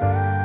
Bye.